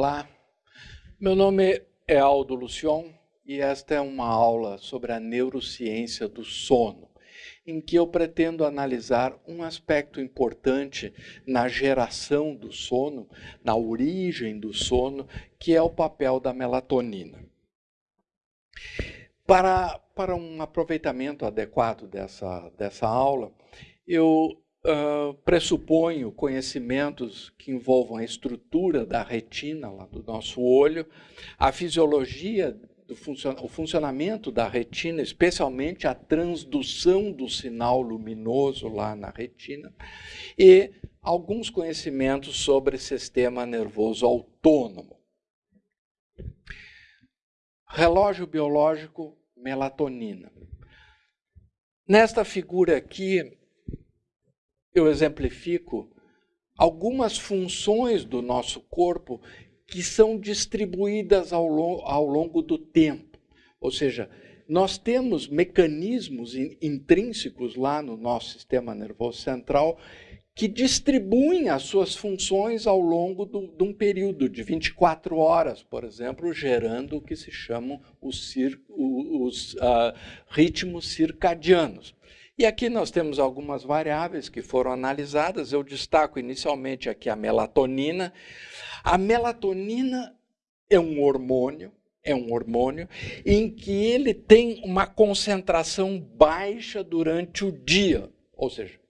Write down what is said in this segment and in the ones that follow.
Olá, meu nome é Aldo Lucion e esta é uma aula sobre a neurociência do sono, em que eu pretendo analisar um aspecto importante na geração do sono, na origem do sono, que é o papel da melatonina. Para, para um aproveitamento adequado dessa, dessa aula, eu uh, pressuponho conhecimentos que envolvam a estrutura da retina lá do nosso olho, a fisiologia do funcion o funcionamento da retina, especialmente a transdução do sinal luminoso lá na retina, e alguns conhecimentos sobre sistema nervoso autônomo. Relógio biológico, melatonina. Nesta figura aqui, eu exemplifico algumas funções do nosso corpo que são distribuídas ao, lo ao longo do tempo. Ou seja, nós temos mecanismos in intrínsecos lá no nosso sistema nervoso central que distribuem as suas funções ao longo de um período de 24 horas, por exemplo, gerando o que se chamam os, os uh, ritmos circadianos. E aqui nós temos algumas variáveis que foram analisadas. Eu destaco inicialmente aqui a melatonina. A melatonina é um hormônio, é um hormônio em que ele tem uma concentração baixa durante o dia. Ou seja,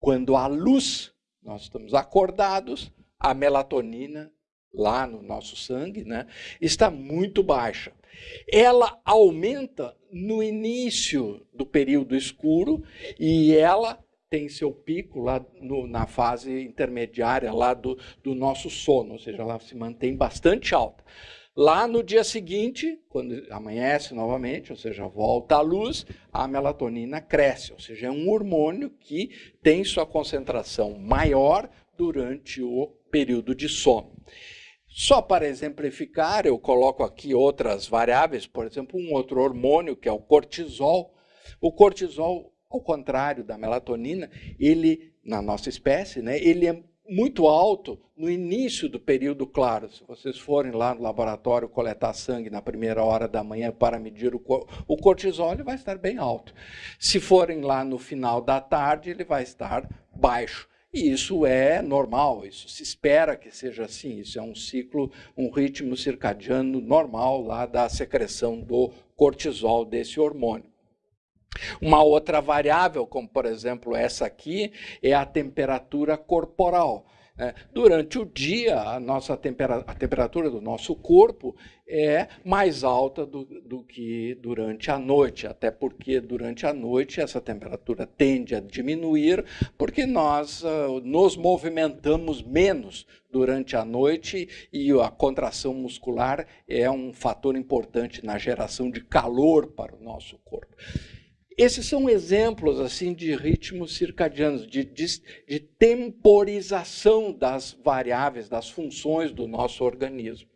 quando há luz, nós estamos acordados, a melatonina lá no nosso sangue, né, está muito baixa. Ela aumenta no início do período escuro e ela tem seu pico lá no, na fase intermediária lá do, do nosso sono, ou seja, ela se mantém bastante alta. Lá no dia seguinte, quando amanhece novamente, ou seja, volta à luz, a melatonina cresce, ou seja, é um hormônio que tem sua concentração maior durante o período de sono. Só para exemplificar, eu coloco aqui outras variáveis, por exemplo, um outro hormônio, que é o cortisol. O cortisol, ao contrário da melatonina, ele, na nossa espécie, né, ele é muito alto no início do período claro. Se vocês forem lá no laboratório coletar sangue na primeira hora da manhã para medir o, o cortisol, ele vai estar bem alto. Se forem lá no final da tarde, ele vai estar baixo. E isso é normal, isso se espera que seja assim. Isso é um ciclo, um ritmo circadiano normal lá da secreção do cortisol, desse hormônio. Uma outra variável, como por exemplo essa aqui, é a temperatura corporal. É, durante o dia, a, nossa tempera a temperatura do nosso corpo é mais alta do, do, que durante a noite, até porque durante a noite essa temperatura tende a diminuir, porque nós uh, nos movimentamos menos durante a noite e a contração muscular é um fator importante na geração de calor para o nosso corpo. Esses são exemplos assim de ritmos circadianos, de, de, de, temporização das variáveis, das funções do nosso organismo.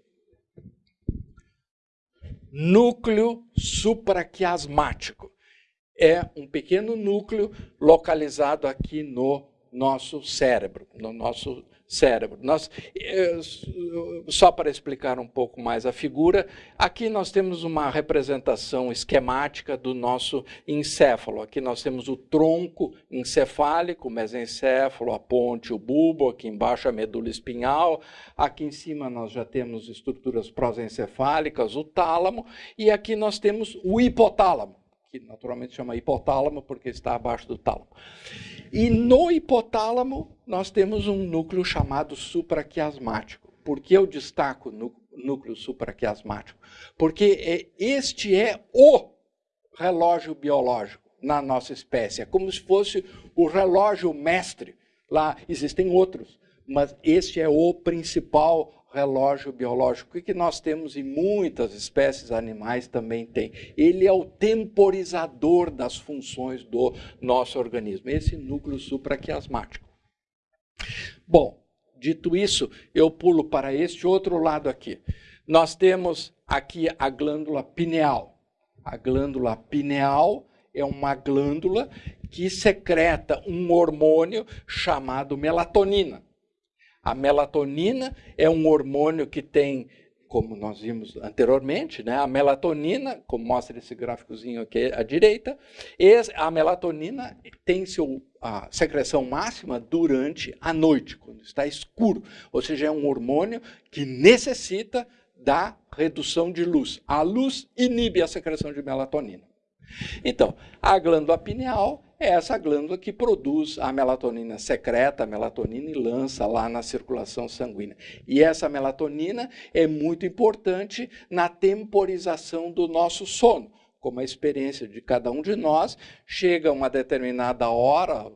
Núcleo supraquiasmático é um pequeno núcleo localizado aqui no nosso cérebro, no nosso cérebro. Nós, eh, só para explicar um pouco mais a figura, aqui nós temos uma representação esquemática do nosso encéfalo. Aqui nós temos o tronco encefálico, o mesencéfalo, a ponte, o bulbo, aqui embaixo a medula espinhal, aqui em cima nós já temos estruturas prosencefálicas, o tálamo, e aqui nós temos o hipotálamo, que naturalmente chama hipotálamo porque está abaixo do tálamo. E no hipotálamo, nós temos um núcleo chamado supraquiasmático. Por que eu destaco núcleo supraquiasmático? Porque é, este é o relógio biológico na nossa espécie. É como se fosse o relógio mestre. Lá existem outros, mas este é o principal relógio biológico que nós temos em muitas espécies animais também tem. Ele é o temporizador das funções do nosso organismo, esse núcleo supraquiasmático. Bom, dito isso, eu pulo para este outro lado aqui. Nós temos aqui a glândula pineal. A glândula pineal é uma glândula que secreta um hormônio chamado melatonina. A melatonina é um hormônio que tem como nós vimos anteriormente, né, a melatonina, como mostra esse gráficozinho aqui à direita, a melatonina tem seu, a secreção máxima durante a noite, quando está escuro. Ou seja, é um hormônio que necessita da redução de luz. A luz inibe a secreção de melatonina. Então, a glândula pineal é essa glândula que produz a melatonina secreta, a melatonina e lança lá na circulação sanguínea. E essa melatonina é muito importante na temporização do nosso sono. Como a experiência de cada um de nós, chega uma determinada hora,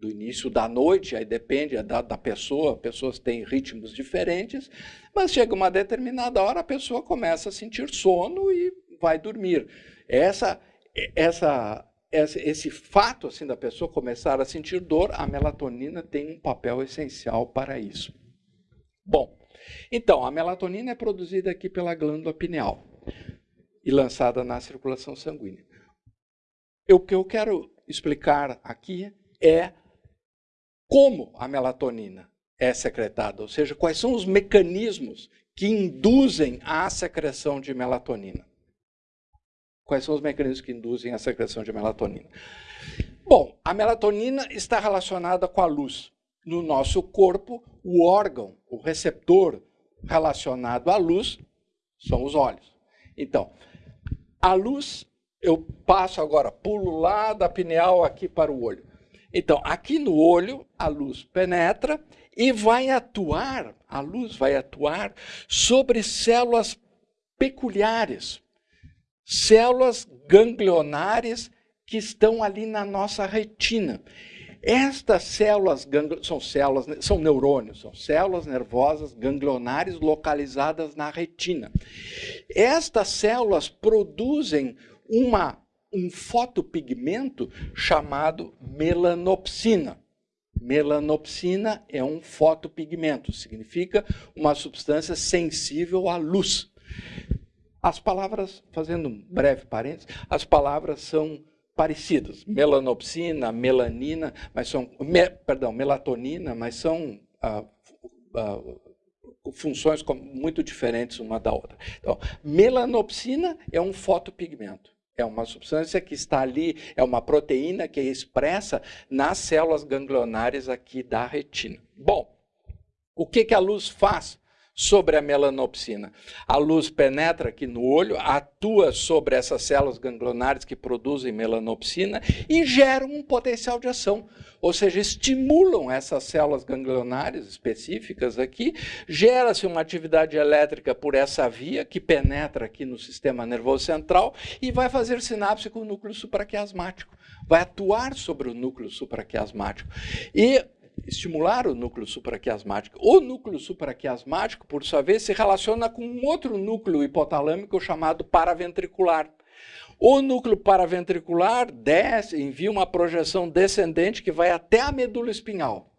do início da noite, aí depende da, da pessoa, pessoas têm ritmos diferentes, mas chega uma determinada hora, a pessoa começa a sentir sono e vai dormir. Essa, essa esse fato assim da pessoa começar a sentir dor, a melatonina tem um papel essencial para isso. Bom, então a melatonina é produzida aqui pela glândula pineal e lançada na circulação sanguínea. O que eu quero explicar aqui é como a melatonina é secretada, ou seja, quais são os mecanismos que induzem a secreção de melatonina. Quais são os mecanismos que induzem a secreção de melatonina? Bom, a melatonina está relacionada com a luz. No nosso corpo, o órgão, o receptor relacionado à luz são os olhos. Então, a luz, eu passo agora, pulo lá da pineal aqui para o olho. Então, aqui no olho, a luz penetra e vai atuar, a luz vai atuar sobre células peculiares, células ganglionares que estão ali na nossa retina. Estas células são células, são neurônios, são células nervosas ganglionares localizadas na retina. Estas células produzem uma, um fotopigmento chamado melanopsina. Melanopsina é um fotopigmento, significa uma substância sensível à luz. As palavras, fazendo um breve parênteses, as palavras são parecidas. Melanopsina, melanina, mas são, me, perdão, melatonina, mas são ah, ah, funções muito diferentes uma da outra. Então, melanopsina é um fotopigmento. É uma substância que está ali, é uma proteína que é expressa nas células ganglionares aqui da retina. Bom, o que, que a luz faz? Sobre a melanopsina. A luz penetra aqui no olho, atua sobre essas células ganglionares que produzem melanopsina e geram um potencial de ação. Ou seja, estimulam essas células ganglionares específicas aqui, gera-se uma atividade elétrica por essa via que penetra aqui no sistema nervoso central e vai fazer sinapse com o núcleo supraquiasmático. Vai atuar sobre o núcleo supraquiasmático. E estimular o núcleo supraquiasmático. O núcleo supraquiasmático, por sua vez, se relaciona com um outro núcleo hipotalâmico chamado paraventricular. O núcleo paraventricular desce, envia uma projeção descendente que vai até a medula espinhal.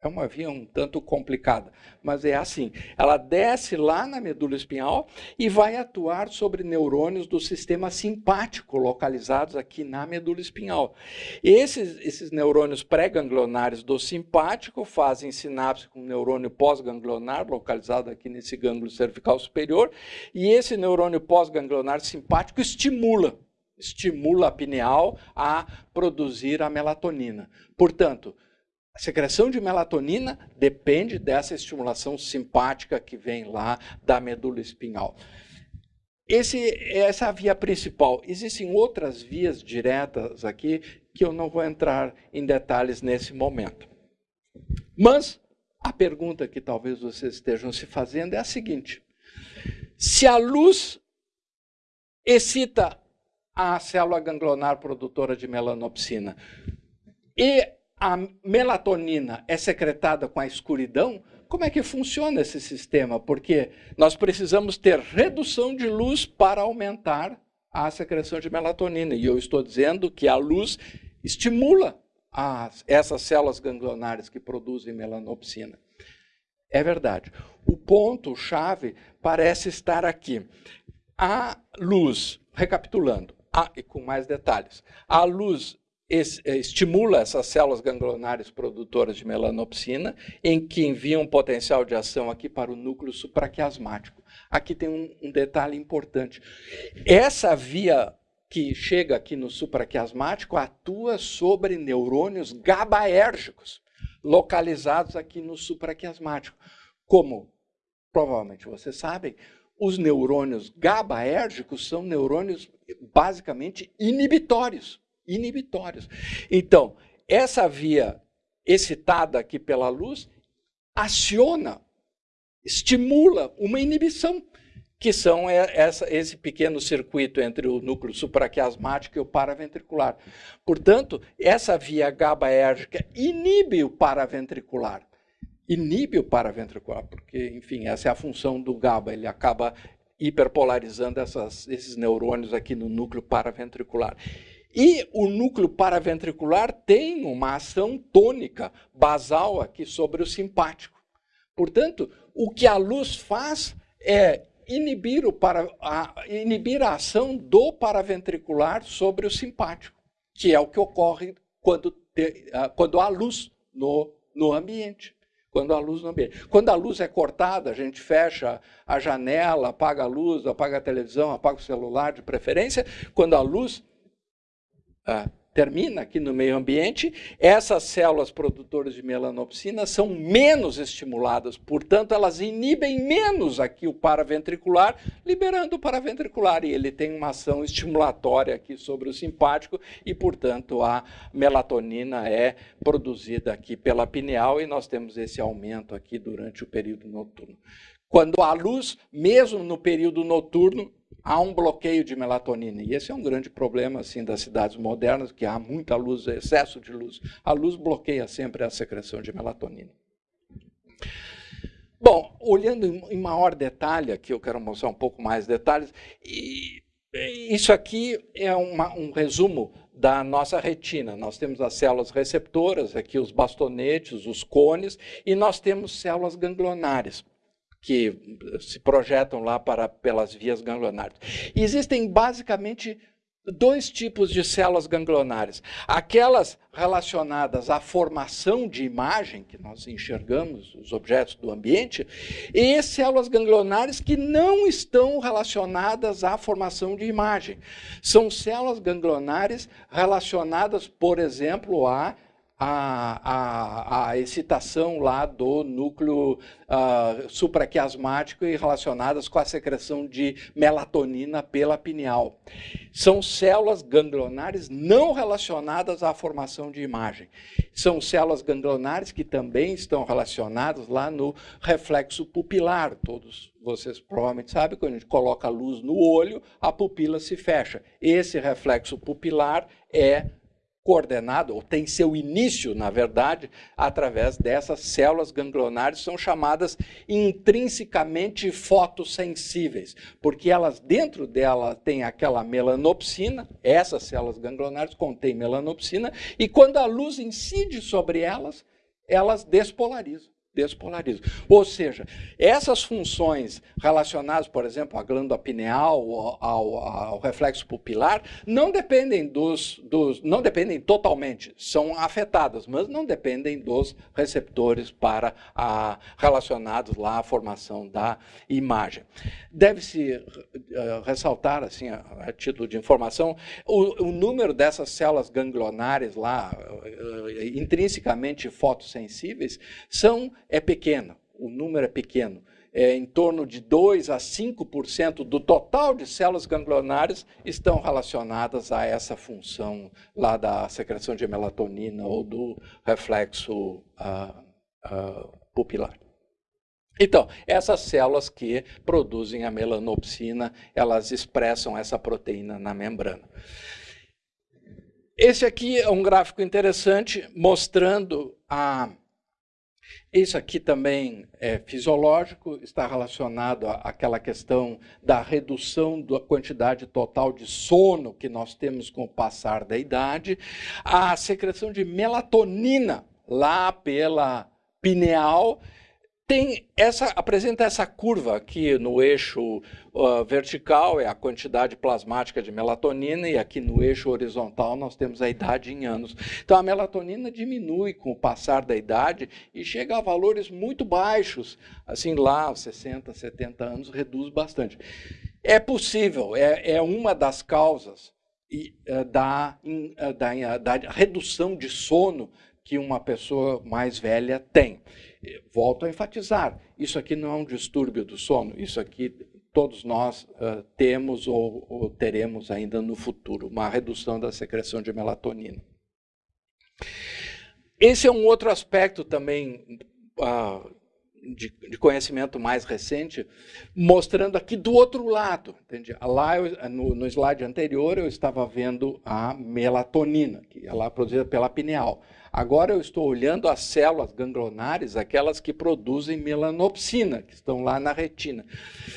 É uma via um tanto complicada, mas é assim. Ela desce lá na medula espinhal e vai atuar sobre neurônios do sistema simpático localizados aqui na medula espinhal. Esses, esses neurônios pré-ganglionares do simpático fazem sinapse com o neurônio pós-ganglionar localizado aqui nesse gânglio cervical superior e esse neurônio pós-ganglionar simpático estimula estimula a pineal a produzir a melatonina. Portanto, a secreção de melatonina depende dessa estimulação simpática que vem lá da medula espinhal. Esse, essa é a via principal. Existem outras vias diretas aqui que eu não vou entrar em detalhes nesse momento. Mas a pergunta que talvez vocês estejam se fazendo é a seguinte: se a luz excita a célula ganglionar produtora de melanopsina e a melatonina é secretada com a escuridão, como é que funciona esse sistema? Porque nós precisamos ter redução de luz para aumentar a secreção de melatonina. E eu estou dizendo que a luz estimula as, essas células ganglionares que produzem melanopsina. É verdade. O ponto-chave parece estar aqui. A luz, recapitulando, a, e com mais detalhes, a luz estimula essas células ganglionares produtoras de melanopsina, em que envia um potencial de ação aqui para o núcleo supraquiasmático. Aqui tem um, um detalhe importante. Essa via que chega aqui no supraquiasmático atua sobre neurônios GABAérgicos, localizados aqui no supraquiasmático. Como provavelmente vocês sabem, os neurônios GABAérgicos são neurônios basicamente inibitórios inibitórios. Então, essa via excitada aqui pela luz aciona, estimula uma inibição, que são essa, esse pequeno circuito entre o núcleo supraquiasmático e o paraventricular. Portanto, essa via GABAérgica inibe o paraventricular. Inibe o paraventricular, porque, enfim, essa é a função do GABA, ele acaba hiperpolarizando essas, esses neurônios aqui no núcleo paraventricular. E o núcleo paraventricular tem uma ação tônica basal aqui sobre o simpático. Portanto, o que a luz faz é inibir, o para, a, inibir a ação do paraventricular sobre o simpático, que é o que ocorre quando, te, quando há luz no, no ambiente. Quando a luz no ambiente. Quando a luz é cortada, a gente fecha a janela, apaga a luz, apaga a televisão, apaga o celular de preferência. Quando a luz ah, termina aqui no meio ambiente, essas células produtoras de melanopsina são menos estimuladas, portanto, elas inibem menos aqui o paraventricular, liberando o paraventricular, e ele tem uma ação estimulatória aqui sobre o simpático, e, portanto, a melatonina é produzida aqui pela pineal, e nós temos esse aumento aqui durante o período noturno. Quando há luz, mesmo no período noturno, há um bloqueio de melatonina. E esse é um grande problema assim das cidades modernas, que há muita luz, excesso de luz. A luz bloqueia sempre a secreção de melatonina. Bom, olhando em maior detalhe, aqui eu quero mostrar um pouco mais detalhes, e isso aqui é uma, um resumo da nossa retina. Nós temos as células receptoras, aqui os bastonetes, os cones, e nós temos células ganglionares que se projetam lá para, pelas vias ganglionares. Existem basicamente dois tipos de células ganglionares. Aquelas relacionadas à formação de imagem, que nós enxergamos os objetos do ambiente, e células ganglionares que não estão relacionadas à formação de imagem. São células ganglionares relacionadas, por exemplo, a a, a, a excitação lá do núcleo uh, supraquiasmático e relacionadas com a secreção de melatonina pela pineal. São células ganglionares não relacionadas à formação de imagem. São células ganglionares que também estão relacionadas lá no reflexo pupilar. Todos vocês provavelmente sabem, quando a gente coloca a luz no olho, a pupila se fecha. Esse reflexo pupilar é coordenado, ou tem seu início, na verdade, através dessas células ganglionares, são chamadas intrinsecamente fotossensíveis, porque elas, dentro dela, têm aquela melanopsina, essas células ganglionares contêm melanopsina, e quando a luz incide sobre elas, elas despolarizam despolariza. Ou seja, essas funções relacionadas, por exemplo, à glândula pineal, ao, ao reflexo pupilar, não dependem dos, dos, não dependem totalmente, são afetadas, mas não dependem dos receptores para a, relacionados lá à formação da imagem. Deve-se uh, ressaltar, assim, a, a, título de informação, o, o, número dessas células ganglionares lá, uh, intrinsecamente fotossensíveis, são é pequeno, o número é pequeno. É, em torno de 2 a 5% do total de células ganglionares estão relacionadas a essa função lá da secreção de melatonina ou do reflexo uh, uh, pupilar. Então, essas células que produzem a melanopsina, elas expressam essa proteína na membrana. Esse aqui é um gráfico interessante mostrando a isso aqui também é fisiológico, está relacionado àquela questão da redução da quantidade total de sono que nós temos com o passar da idade, a secreção de melatonina lá pela pineal tem essa, apresenta essa curva aqui no eixo uh, vertical, é a quantidade plasmática de melatonina, e aqui no eixo horizontal nós temos a idade em anos. Então a melatonina diminui com o passar da idade e chega a valores muito baixos, assim lá, 60, 70 anos, reduz bastante. É possível, é, é uma das causas e, uh, da, in, uh, da, da redução de sono que uma pessoa mais velha tem. Volto a enfatizar, isso aqui não é um distúrbio do sono, isso aqui todos nós uh, temos ou, ou, teremos ainda no futuro, uma redução da secreção de melatonina. Esse é um outro aspecto também uh, de, de, conhecimento mais recente, mostrando aqui do outro lado. Entende? Lá, eu, no, no slide anterior, eu estava vendo a melatonina, que é lá produzida pela pineal. Agora eu estou olhando as células ganglionares, aquelas que produzem melanopsina, que estão lá na retina.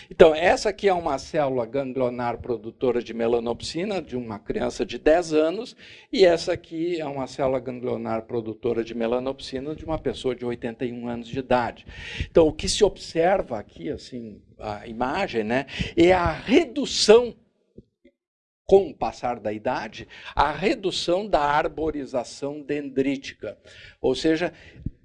Então, essa aqui é uma célula ganglionar produtora de melanopsina de uma criança de 10 anos, e essa aqui é uma célula ganglionar produtora de melanopsina de uma pessoa de 81 anos de idade. Então, o que se observa aqui, assim, a imagem, né, é a redução com o passar da idade, a redução da arborização dendrítica, ou seja,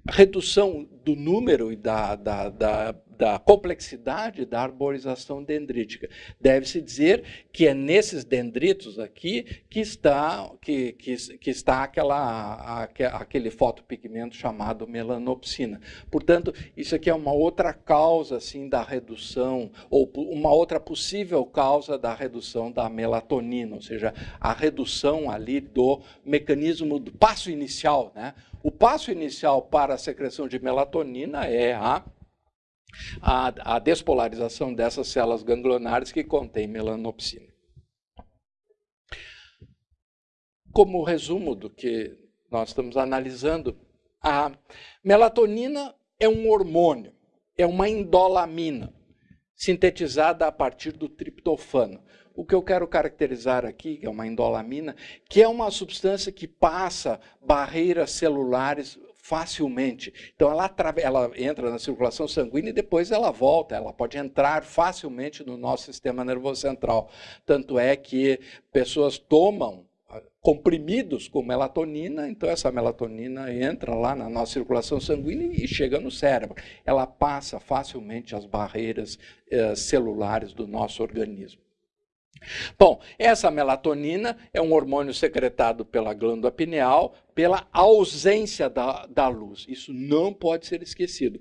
redução do número e da, da, da da complexidade da arborização dendrítica. Deve-se dizer que é nesses dendritos aqui que está, que, que, que está aquela, aquele fotopigmento chamado melanopsina. Portanto, isso aqui é uma outra causa assim, da redução, ou uma outra possível causa da redução da melatonina, ou seja, a redução ali do mecanismo do passo inicial. Né? O passo inicial para a secreção de melatonina é a a, a despolarização dessas células ganglionares que contêm melanopsina. Como resumo do que nós estamos analisando, a melatonina é um hormônio, é uma indolamina, sintetizada a partir do triptofano. O que eu quero caracterizar aqui, que é uma indolamina, que é uma substância que passa barreiras celulares facilmente. Então ela, ela entra na circulação sanguínea e depois ela volta, ela pode entrar facilmente no nosso sistema nervoso central. Tanto é que pessoas tomam ah, comprimidos com melatonina, então essa melatonina entra lá na nossa circulação sanguínea e chega no cérebro. Ela passa facilmente as barreiras eh, celulares do nosso organismo. Bom, essa melatonina é um hormônio secretado pela glândula pineal pela ausência da, da luz. Isso não pode ser esquecido.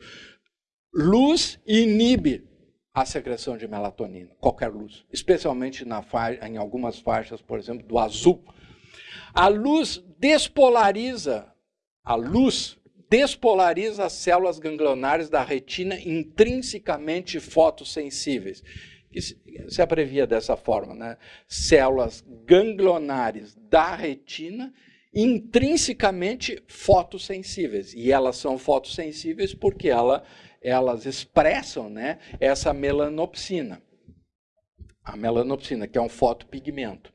Luz inibe a secreção de melatonina, qualquer luz, especialmente na em algumas faixas, por exemplo, do azul. A luz despolariza, a luz despolariza as células ganglionares da retina intrinsecamente fotossensíveis que se abrevia dessa forma, né? células ganglionares da retina intrinsecamente fotossensíveis. E elas são fotossensíveis porque ela, elas expressam né, essa melanopsina. A melanopsina, que é um fotopigmento.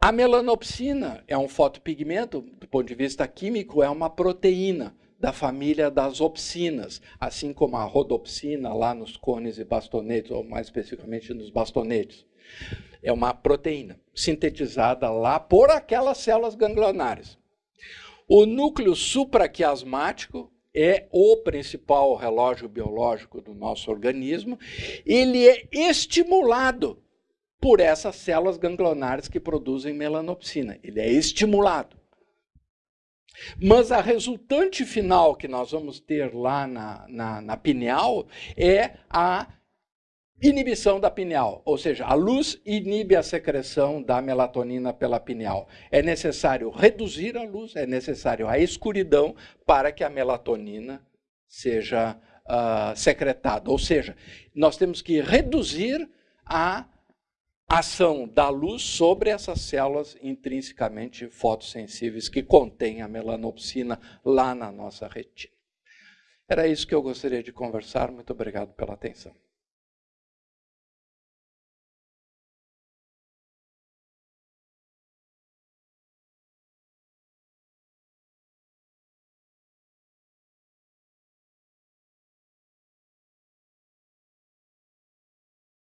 A melanopsina é um fotopigmento, do ponto de vista químico, é uma proteína da família das opsinas, assim como a rodopsina lá nos cones e bastonetes, ou mais especificamente nos bastonetes. É uma proteína sintetizada lá por aquelas células ganglionares. O núcleo supraquiasmático é o principal relógio biológico do nosso organismo. Ele é estimulado por essas células ganglionares que produzem melanopsina. Ele é estimulado. Mas a resultante final que nós vamos ter lá na, na, na pineal é a inibição da pineal, ou seja, a luz inibe a secreção da melatonina pela pineal. É necessário reduzir a luz, é necessário a escuridão para que a melatonina seja uh, secretada. Ou seja, nós temos que reduzir a ação da luz sobre essas células intrinsecamente fotossensíveis que contêm a melanopsina lá na nossa retina. Era isso que eu gostaria de conversar. Muito obrigado pela atenção.